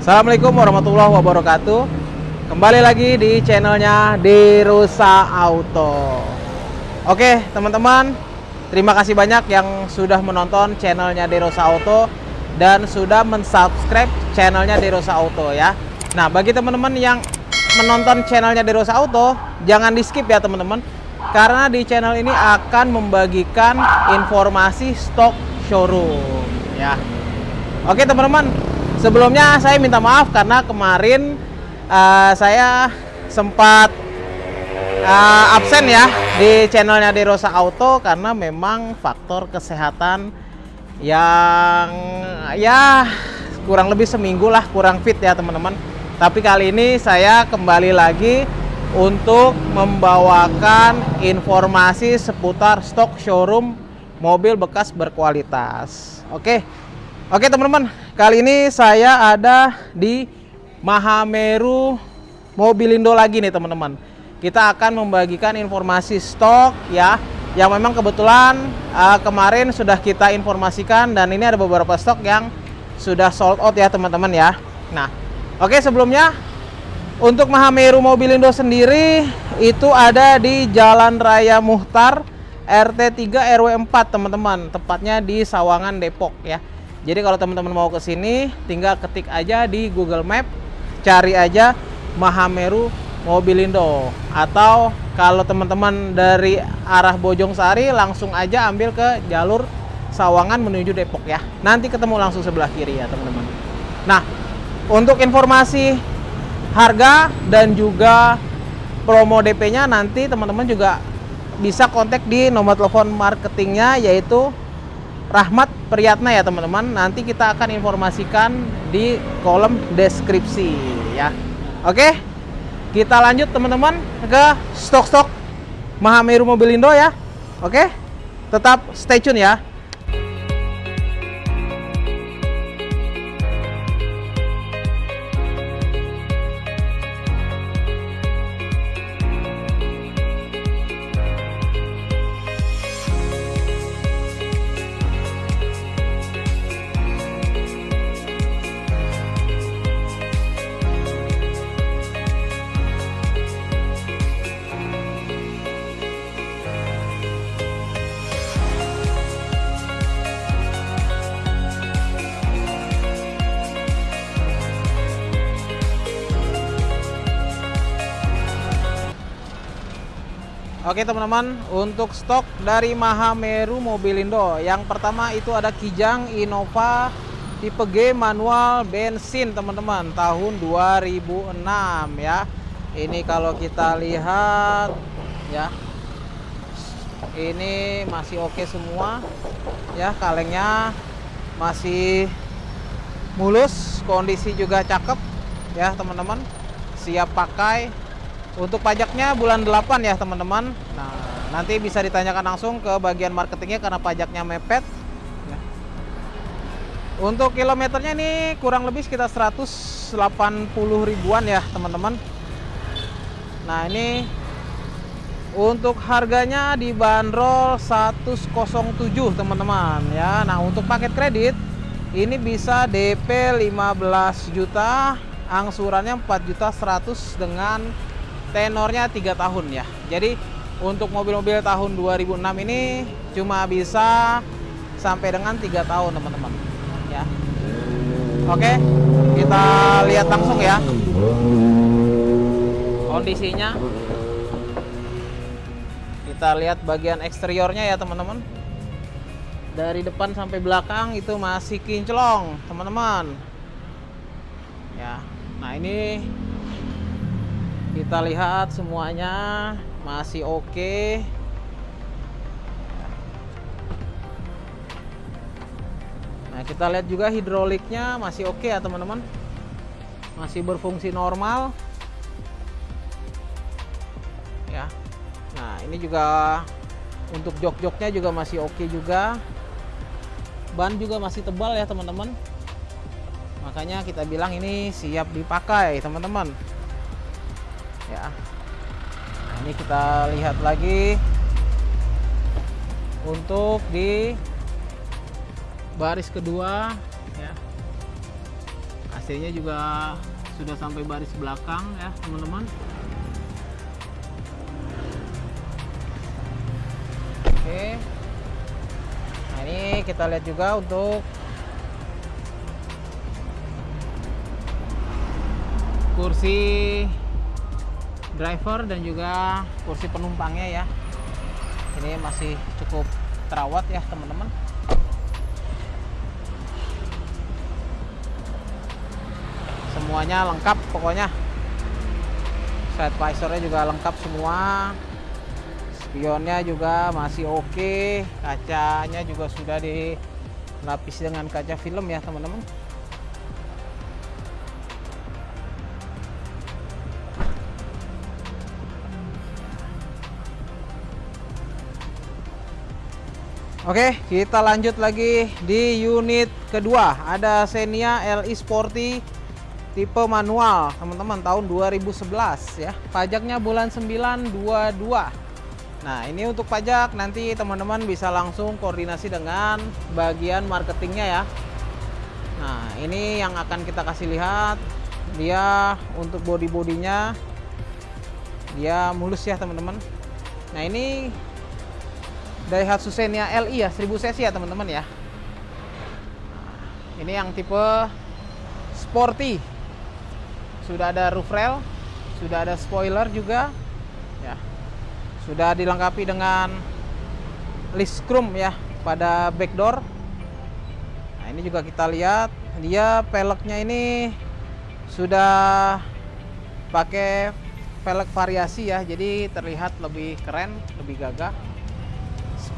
Assalamualaikum warahmatullahi wabarakatuh. Kembali lagi di channelnya Derosa Auto. Oke teman-teman Terima kasih banyak yang sudah menonton channelnya Derosa Auto Dan sudah mensubscribe channelnya Derosa Auto ya. Nah bagi teman-teman yang menonton channelnya Derosa Auto Jangan di skip ya teman-teman Karena di channel ini akan membagikan informasi stok showroom ya. Oke teman-teman Sebelumnya saya minta maaf karena kemarin uh, saya sempat uh, absen ya di channelnya Derosa Auto karena memang faktor kesehatan yang ya kurang lebih seminggu lah kurang fit ya teman-teman. Tapi kali ini saya kembali lagi untuk membawakan informasi seputar stok showroom mobil bekas berkualitas. Oke oke teman-teman kali ini saya ada di Mahameru Mobilindo lagi nih teman-teman. Kita akan membagikan informasi stok ya yang memang kebetulan uh, kemarin sudah kita informasikan dan ini ada beberapa stok yang sudah sold out ya teman-teman ya. Nah, oke okay, sebelumnya untuk Mahameru Mobilindo sendiri itu ada di Jalan Raya Muhtar RT 3 RW 4 teman-teman, tepatnya di Sawangan Depok ya. Jadi kalau teman-teman mau ke sini tinggal ketik aja di Google Map cari aja Mahameru Mobilindo atau kalau teman-teman dari arah Bojong Sari langsung aja ambil ke jalur Sawangan menuju Depok ya. Nanti ketemu langsung sebelah kiri ya teman-teman. Nah untuk informasi harga dan juga promo DP nya nanti teman-teman juga bisa kontak di nomor telepon marketingnya yaitu Rahmat Priyatna ya teman-teman. Nanti kita akan informasikan di kolom deskripsi ya. Oke. Kita lanjut teman-teman ke stok-stok Mahameru Mobilindo ya. Oke. Tetap stay tune ya. Oke teman-teman, untuk stok dari Mahameru Mobilindo Yang pertama itu ada Kijang Innova tipe G manual bensin teman-teman Tahun 2006 ya. Ini kalau kita lihat ya. Ini masih oke semua Ya kalengnya masih mulus Kondisi juga cakep ya teman-teman. Siap pakai untuk pajaknya bulan 8 ya teman-teman. Nah, nanti bisa ditanyakan langsung ke bagian marketingnya karena pajaknya mepet. Ya. Untuk kilometernya ini kurang lebih sekitar 180 ribuan ya teman-teman. Nah ini untuk harganya dibanderol 107 teman-teman ya. Nah untuk paket kredit ini bisa DP 15 juta, angsurannya 4 juta 100 dengan tenornya tiga tahun ya. Jadi untuk mobil-mobil tahun 2006 ini cuma bisa sampai dengan tiga tahun teman-teman. Ya. Oke kita lihat langsung ya. Kondisinya. Kita lihat bagian eksteriornya ya teman-teman. Dari depan sampai belakang itu masih kinclong teman-teman. Ya. Nah ini kita lihat semuanya masih oke. Nah kita lihat juga hidroliknya masih oke ya teman-teman. Masih berfungsi normal. Ya. Nah ini juga untuk jok-joknya juga masih oke juga. Ban juga masih tebal ya teman-teman. Makanya kita bilang ini siap dipakai teman-teman ya. Nah, ini kita lihat lagi untuk di baris kedua ya. AC AC-nya juga sudah sampai baris belakang ya teman-teman. Oke. Nah ini kita lihat juga untuk kursi driver dan juga kursi penumpangnya ya. Ini masih cukup terawat ya teman-teman. Semuanya lengkap pokoknya. Side visornya juga lengkap semua. Spionnya juga masih oke. Kacanya juga sudah dilapis dengan kaca film ya teman-teman Oke, kita lanjut lagi di unit kedua. Ada Xenia LI Sporty tipe manual, teman-teman, tahun 2011 ya. Pajaknya bulan 9 22. Nah, ini untuk pajak nanti teman-teman bisa langsung koordinasi dengan bagian marketingnya ya. Nah, ini yang akan kita kasih lihat. Dia untuk body-bodinya dia mulus ya, teman-teman. Nah, ini Daihatsu Xenia LI ya 1000 cc ya teman-teman ya. Ini yang tipe sporty. Sudah ada roof rail sudah ada spoiler juga ya. Sudah dilengkapi dengan list chrome ya pada back door nah ini juga kita lihat. Dia peleknya ini sudah pakai pelek variasi ya jadi terlihat lebih keren lebih gagah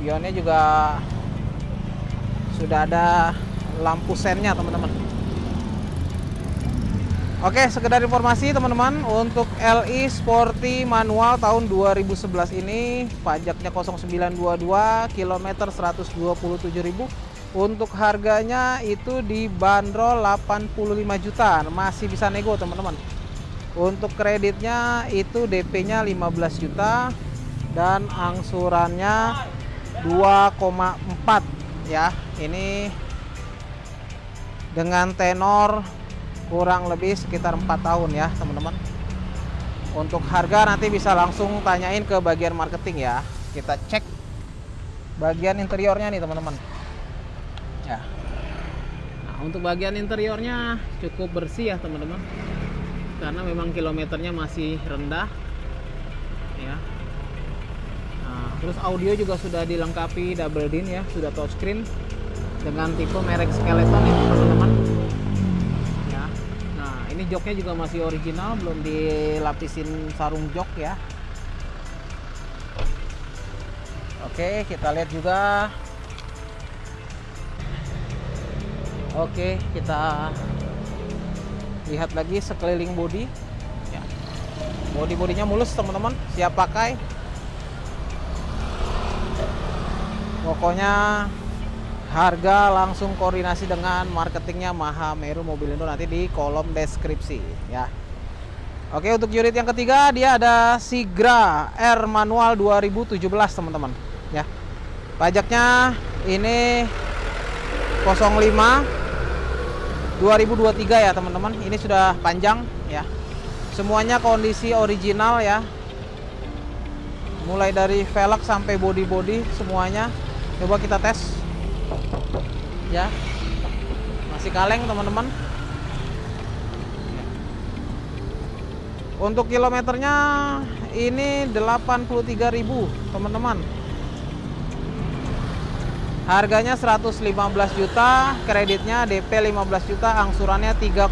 spionnya juga sudah ada lampu sennya teman-teman. Oke sekedar informasi teman-teman untuk LI Sporty manual tahun 2011 ini pajaknya 0922 kilometer 127.000 untuk harganya itu dibanderol 85 juta masih bisa nego teman-teman. Untuk kreditnya itu DP nya 15 juta dan angsurannya 2,4 ya ini dengan tenor kurang lebih sekitar 4 tahun ya teman-teman. Untuk harga nanti bisa langsung tanyain ke bagian marketing ya. Kita cek bagian interiornya nih teman-teman. Ya. Nah untuk bagian interiornya cukup bersih ya teman-teman. Karena memang kilometernya masih rendah ya terus audio juga sudah dilengkapi double din ya sudah touchscreen dengan tipe merek skeleton ya teman-teman. Ya. Nah ini joknya juga masih original belum dilapisin sarung jok ya. Oke kita lihat juga. Oke kita lihat lagi sekeliling body. Ya. Body bodinya mulus teman-teman. Siap pakai pokoknya harga langsung koordinasi dengan marketingnya Maha Meru Mobil Indo nanti di kolom deskripsi ya. Oke untuk unit yang ketiga dia ada Sigra R manual 2017 teman-teman ya. Pajaknya ini 05 2023 ya teman-teman. Ini sudah panjang ya. Semuanya kondisi original ya. Mulai dari velg sampai body-body semuanya coba kita tes. Ya. Masih kaleng teman-teman. Untuk kilometernya ini 83.000 teman-teman. Harganya 115 juta kreditnya DP 15 juta angsurannya 3,1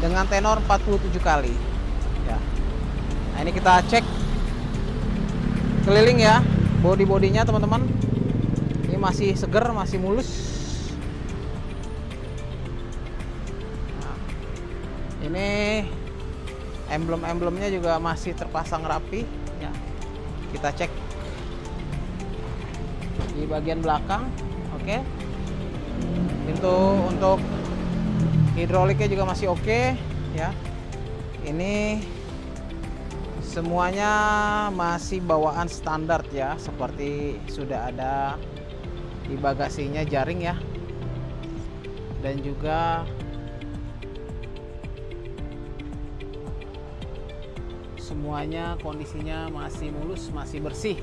dengan tenor 47 kali. Ya. Nah ini kita cek. Keliling ya body-bodinya teman-teman. Ini masih seger masih mulus. Nah, ini emblem-emblemnya juga masih terpasang rapi. Ya kita cek di bagian belakang. Oke. Okay. pintu untuk hidroliknya juga masih oke okay, ya. Ini semuanya masih bawaan standar ya seperti sudah ada di bagasinya jaring ya. Dan juga semuanya kondisinya masih mulus masih bersih.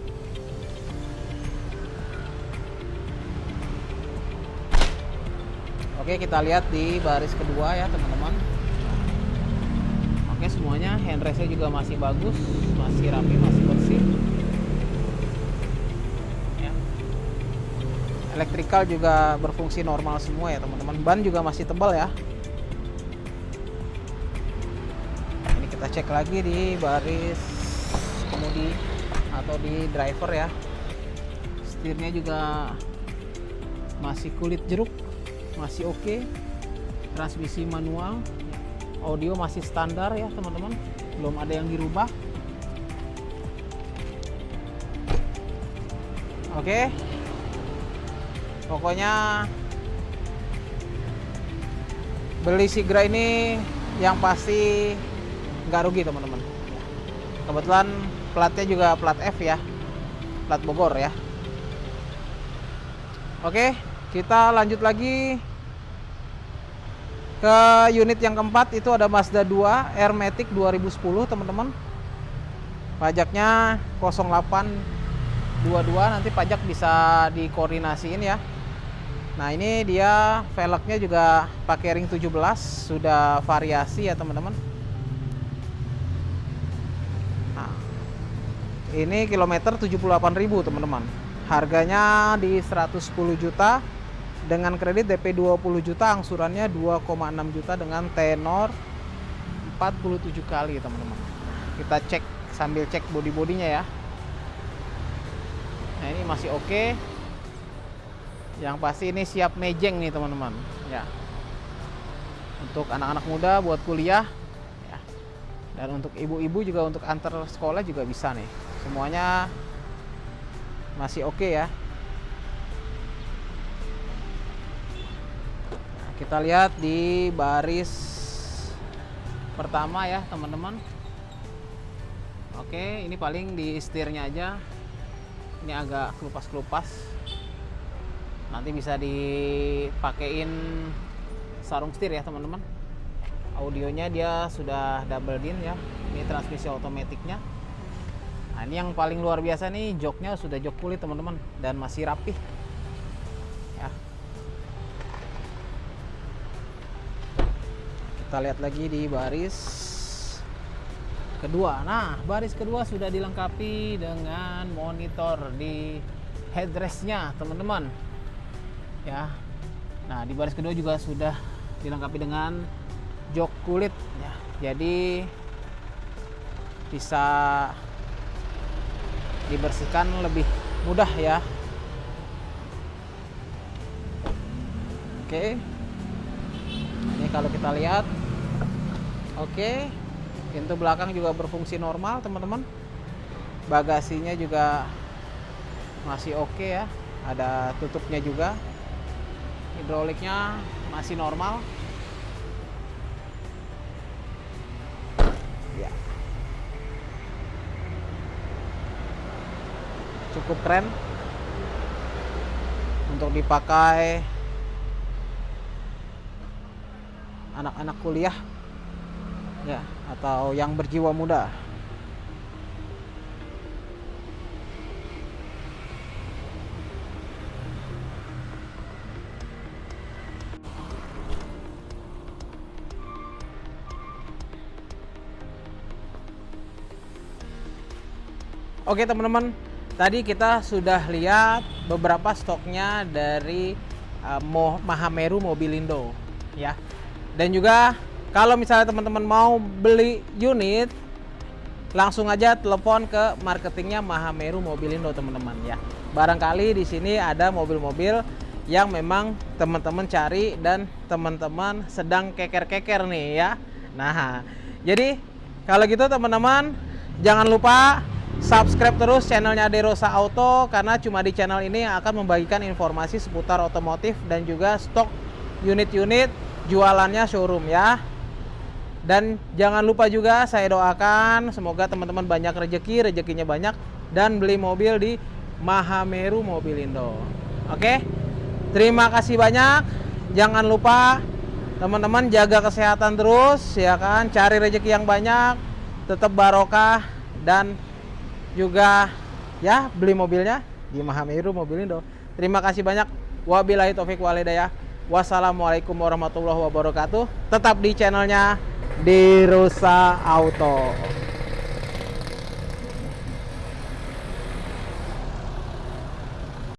Oke kita lihat di baris kedua ya teman-teman. Oke semuanya. Handrestnya juga masih bagus. Masih rapi masih bersih. Ya. elektrikal juga berfungsi normal semua ya teman-teman. Ban juga masih tebal ya. Ini kita cek lagi di baris kemudi atau di driver ya. Setirnya juga masih kulit jeruk masih oke. Okay. transmisi manual audio masih standar ya teman-teman. Belum ada yang dirubah. Oke. Okay. pokoknya beli Sigra ini yang pasti nggak rugi teman-teman. Kebetulan platnya juga plat F ya. Plat Bogor ya. Oke kita lanjut lagi ke unit yang keempat itu ada Mazda 2 Airmatic 2010 teman-teman. Pajaknya 0822 nanti pajak bisa dikoordinasiin ya. Nah ini dia velgnya juga pakai ring 17 sudah variasi ya teman-teman. Nah, ini kilometer 78.000 teman-teman. Harganya di 110 juta dengan kredit DP 20 juta angsurannya 2,6 juta dengan tenor 47 kali teman-teman. Kita cek sambil cek body-bodinya ya. Nah ini masih oke. Okay. yang pasti ini siap mejeng nih teman-teman. Ya. Untuk anak-anak muda buat kuliah ya. Dan untuk ibu-ibu juga untuk antar sekolah juga bisa nih. Semuanya masih oke okay ya kita lihat di baris pertama ya teman-teman. Oke ini paling di setirnya aja. Ini agak kelupas-kelupas. Nanti bisa dipakein sarung setir ya teman-teman. Audionya dia sudah double din ya. Ini transmisi otomatiknya. Nah ini yang paling luar biasa nih joknya sudah jok kulit teman-teman dan masih rapih kita lihat lagi di baris kedua. Nah baris kedua sudah dilengkapi dengan monitor di headrestnya teman-teman. Ya. Nah di baris kedua juga sudah dilengkapi dengan jok kulit. Ya. Jadi bisa dibersihkan lebih mudah ya. Oke. Ini kalau kita lihat Oke, pintu belakang juga berfungsi normal teman-teman. Bagasinya juga masih oke ya, ada tutupnya juga. Hidroliknya masih normal. Ya. Cukup keren untuk dipakai anak-anak kuliah ya atau yang berjiwa muda Oke teman-teman, tadi kita sudah lihat beberapa stoknya dari uh, Mahameru Mobilindo ya. Dan juga kalau misalnya teman-teman mau beli unit, langsung aja telepon ke marketingnya Mahameru Mobilindo teman-teman ya. Barangkali di sini ada mobil-mobil yang memang teman-teman cari dan teman-teman sedang keker-keker nih ya. Nah, jadi kalau gitu teman-teman jangan lupa subscribe terus channelnya Derosa Auto karena cuma di channel ini akan membagikan informasi seputar otomotif dan juga stok unit-unit jualannya showroom ya. Dan jangan lupa juga saya doakan semoga teman-teman banyak rezeki, rezekinya banyak dan beli mobil di Mahameru Mobilindo. Oke. Terima kasih banyak. Jangan lupa teman-teman jaga kesehatan terus ya kan, cari rezeki yang banyak tetap barokah dan juga ya beli mobilnya di Mahamiru Mobil Indo. Terima kasih banyak. Wabillahi taufik walhidayah. Wassalamualaikum warahmatullahi wabarakatuh. Tetap di channelnya Dirusa Auto.